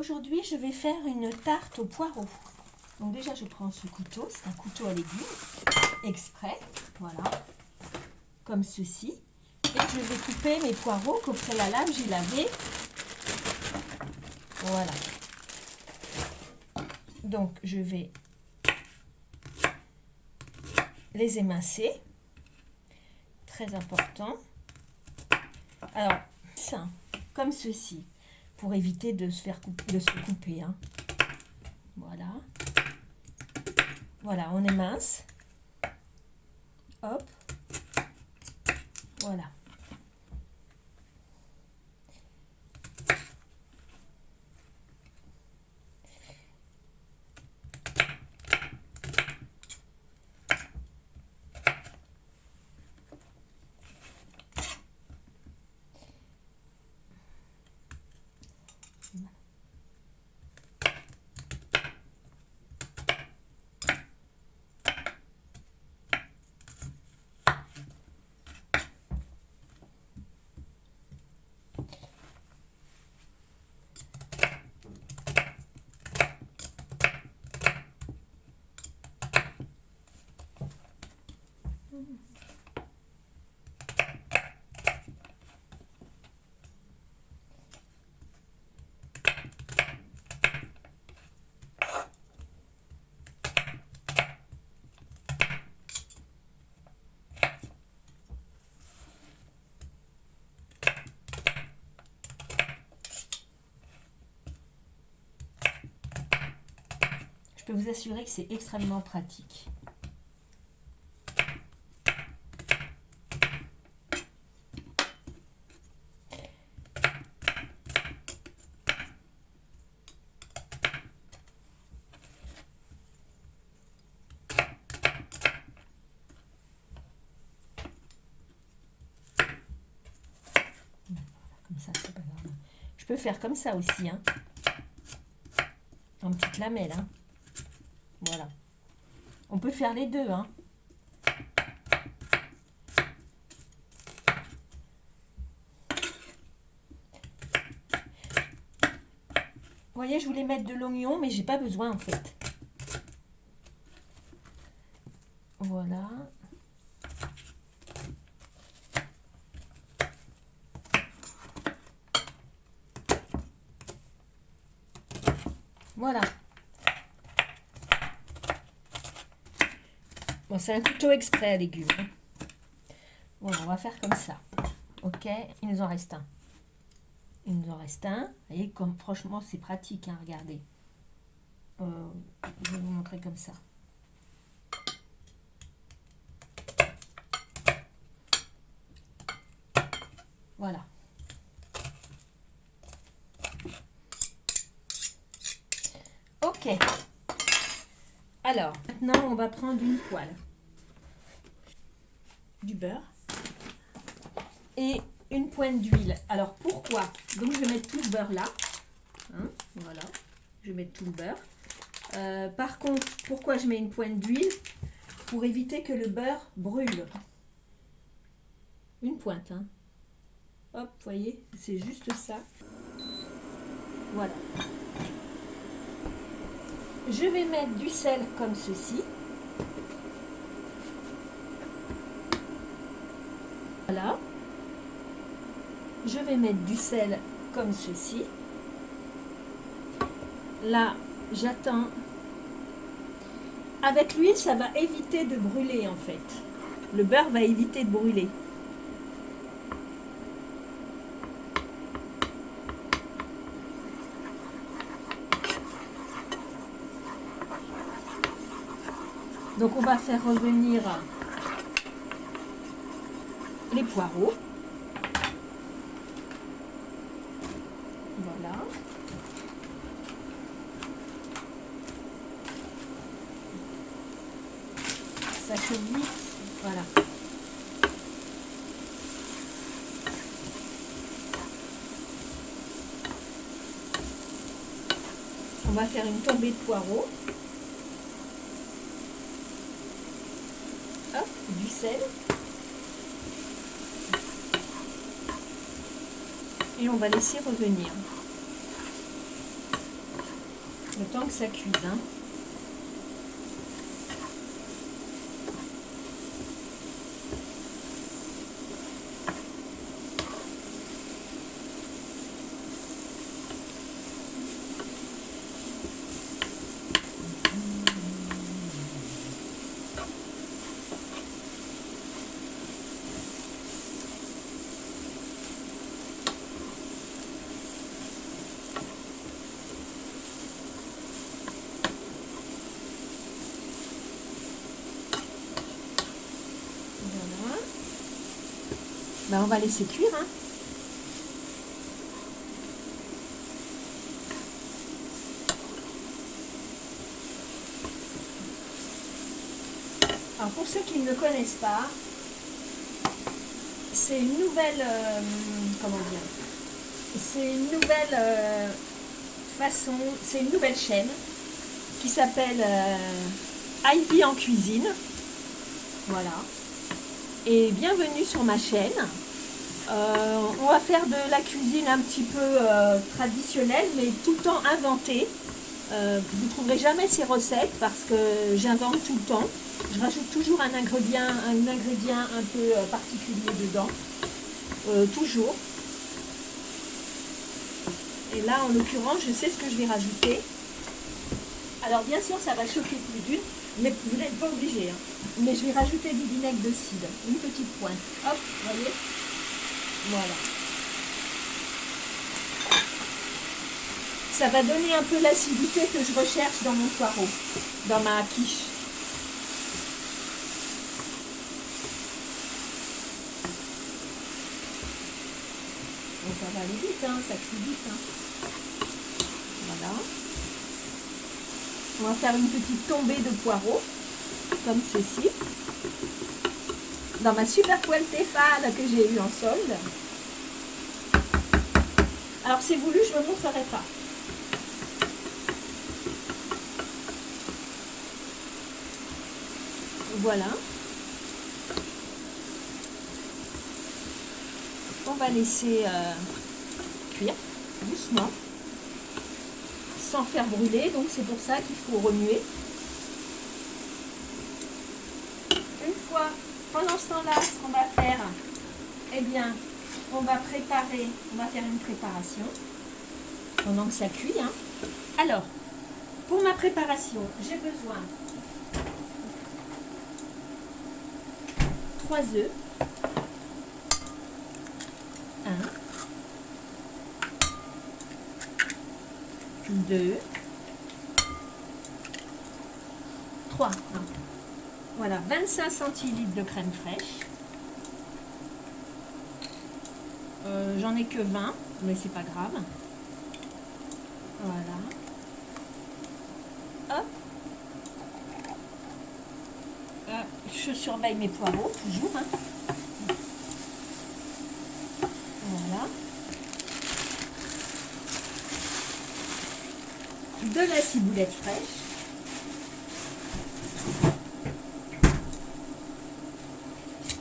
Aujourd'hui, je vais faire une tarte au poireau. Donc déjà, je prends ce couteau, c'est un couteau à légumes, exprès, voilà, comme ceci. Et je vais couper mes poireaux qu'au préalable, j'ai lavé. Voilà. Donc, je vais les émincer. Très important. Alors, ça, comme ceci, pour éviter de se faire couper, de se couper. Hein. Voilà. Voilà, on émince. Hop. Voilà. Je peux vous assurer que c'est extrêmement pratique. Je faire comme ça aussi, hein. En petite lamelle, hein. Voilà. On peut faire les deux, hein. Voyez, je voulais mettre de l'oignon, mais j'ai pas besoin en fait. Voilà. Voilà. Bon, c'est un couteau exprès à légumes. Hein. Bon, on va faire comme ça. Ok, il nous en reste un. Il nous en reste un. Vous voyez, comme franchement, c'est pratique, hein, regardez. Euh, je vais vous montrer comme ça. Voilà. Alors, maintenant, on va prendre une poêle. Du beurre. Et une pointe d'huile. Alors, pourquoi? Donc, je vais mettre tout le beurre là. Hein, voilà. Je vais mettre tout le beurre. Euh, par contre, pourquoi je mets une pointe d'huile? Pour éviter que le beurre brûle. Une pointe. Hein. Hop, voyez, c'est juste ça. Voilà. Je vais mettre du sel comme ceci. Voilà. Je vais mettre du sel comme ceci. Là, j'attends. Avec l'huile, ça va éviter de brûler en fait. Le beurre va éviter de brûler. Donc on va faire revenir les poireaux. Voilà. Ça chauffe. Voilà. On va faire une tombée de poireaux. du Et on va laisser revenir. Le temps que ça cuise. Hein. Ben, on va laisser cuire. Hein. Alors pour ceux qui ne connaissent pas, c'est une nouvelle, euh, comment dire, c'est une nouvelle euh, façon, c'est une nouvelle chaîne qui s'appelle euh, Ivy en cuisine. Voilà et bienvenue sur ma chaîne. Euh, on va faire de la cuisine un petit peu euh, traditionnelle mais tout le temps inventée. Euh, vous ne trouverez jamais ces recettes parce que j'invente tout le temps. Je rajoute toujours un ingrédient, un ingrédient un peu particulier dedans. toujours. Et là, en l'occurrence, je sais ce que je vais rajouter. Alors, bien sûr, ça va choquer plus d'une, mais vous n'êtes pas obligé. Hein. Mais je vais rajouter du vinaigre de cidre, une petite pointe. Hop, voyez Voilà. Ça va donner un peu l'acidité que je recherche dans mon poireau, dans ma quiche. Ça va aller vite, hein, ça cuit vite. Hein. Voilà. On va faire une petite tombée de poireaux comme ceci. Dans ma super poêle Tefal que j'ai eu en solde. Alors c'est voulu, je ne me montrerai pas. Voilà. On va laisser euh, cuire doucement sans faire brûler. Donc c'est pour ça qu'il faut remuer. pendant ce temps-là, ce qu'on va faire, eh bien, on va préparer, on va faire une préparation pendant que ça cuit. Hein. Alors, pour ma préparation, j'ai besoin 3 œufs, 1, 2, 3. Voilà, 25 centilitres de crème fraîche. Euh, j'en ai que 20, mais c'est pas grave. Voilà. Hop. Euh, je surveille mes poireaux, toujours. Hein. Voilà. La ciboulette fraîche.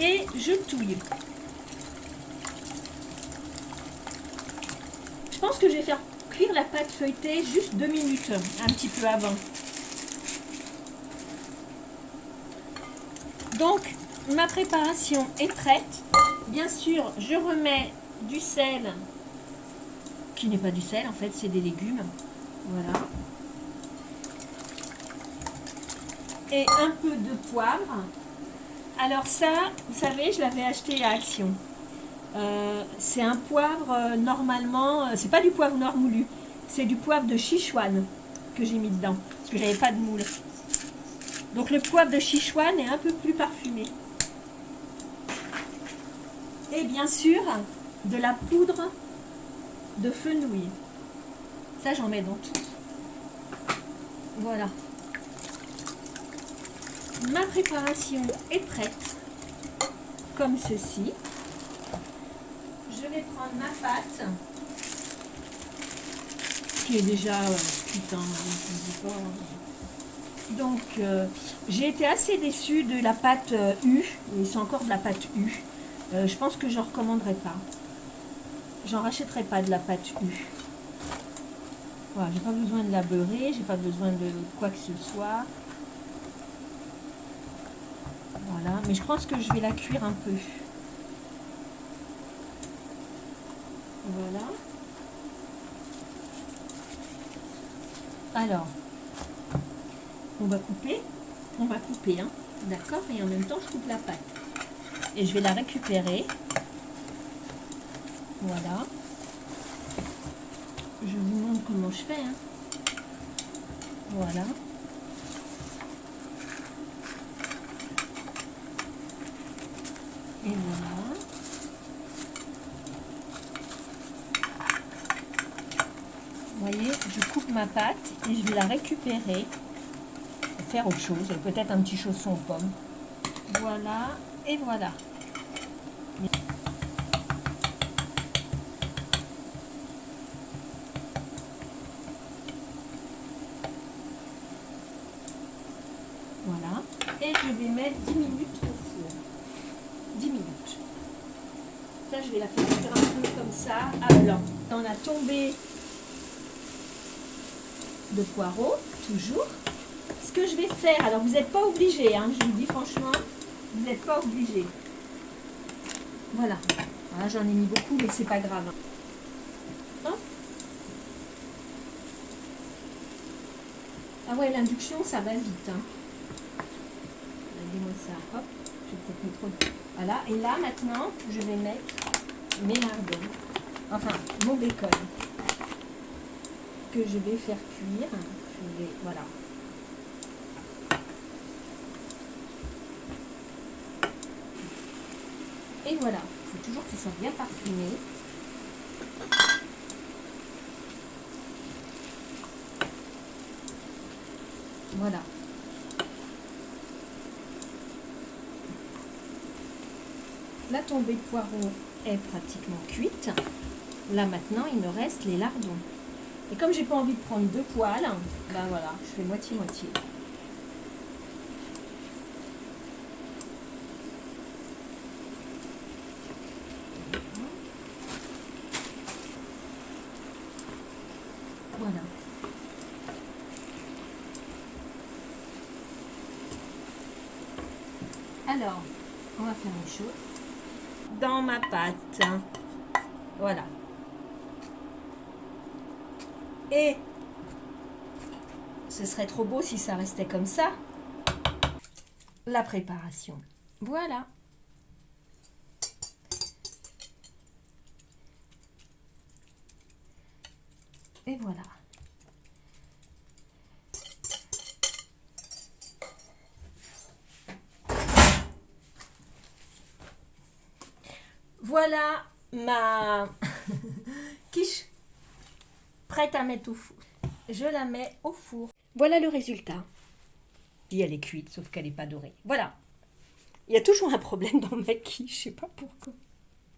et je touille. Je pense que je vais faire cuire la pâte feuilletée juste deux minutes, un petit peu avant. Donc, ma préparation est prête. Bien sûr, je remets du sel, qui n'est pas du sel en fait, c'est des légumes. Voilà. Et un peu de poivre. Alors ça, vous savez, je l'avais acheté à Action. Euh, c'est un poivre, euh, normalement, euh, c'est pas du poivre noir moulu, c'est du poivre de Sichuan que j'ai mis dedans, parce que j'avais pas de moule. Donc le poivre de Sichuan est un peu plus parfumé. Et bien sûr, de la poudre de fenouil. Ça, j'en mets dans tout. Voilà ma préparation est prête, comme ceci. Je vais prendre ma pâte, qui est déjà putain, euh, donc euh, j'ai été assez déçue de la pâte euh, U, et c'est encore de la pâte U. je pense que je ne recommanderais pas. J'en rachèterai pas de la pâte U. Voilà, j'ai pas besoin de la beurrer, j'ai pas besoin de quoi que ce soit. Voilà, mais je pense que je vais la cuire un peu. Voilà. Alors, on va couper, on va couper, hein, d'accord Et en même temps, je coupe la pâte. Et je vais la récupérer. Voilà. Je vous comment je. Hein. Voilà. Et voilà. Voyez, je coupe ma pâte et je vais la récupérer pour faire autre chose. Peut-être un petit chausson aux pommes. Voilà, et. Voilà. Et je vais mettre 10 minutes au four. 10 minutes. Ça, je vais la faire un peu comme ça à blanc. Tombé de poireaux, toujours. Ce que je vais faire, alors vous n'êtes pas obligé, hein, je vous dis franchement, vous n'êtes pas obligé. Voilà. voilà J'en ai mis beaucoup, mais c'est pas grave. Hein. Ah ouais, l'induction, ça va vite. Hein. Je vais trop. Voilà. Et là, maintenant, je vais mettre mes lardons. Enfin, mon bacon que je vais faire cuire. Voilà. Et voilà, il faut toujours que ce soit bien parfumé. Voilà. La tombée de poireau est pratiquement cuite. Là maintenant, il me reste les lardons. Et comme j'ai pas envie de prendre deux poils, ben voilà, je fais moitié-moitié. Voilà. Alors, on va faire une chose. Dans ma pâte, voilà, et ce serait trop beau si ça restait comme ça. La préparation. Voilà. Et voilà. Voilà ma quiche prête à mettre au four. Je la mets au four. Voilà le résultat. Et elle est cuite, sauf qu'elle n'est pas dorée. Voilà. Il y a toujours un problème dans ma quiche, je sais pas pourquoi.